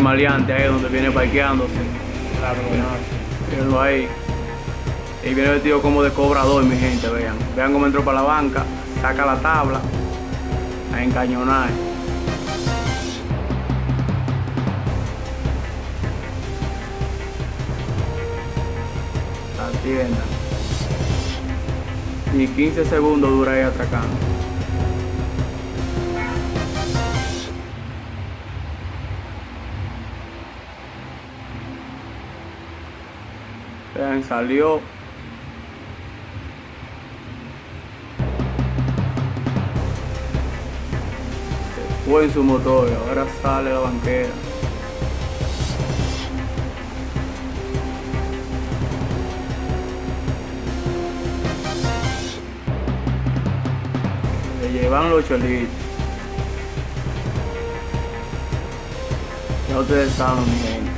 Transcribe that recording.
maleante ahí donde viene parqueándose. Mírenlo ahí. Y viene vestido como de cobrador, mi gente, vean. Vean cómo entró para la banca, saca la tabla, a encañonar. Atiendan. Ni 15 segundos dura ahí atracando. Vean, salió. Se fue en su motor, ahora sale la banquera. Le llevan los cholitos. Ya ustedes saben, mi gente.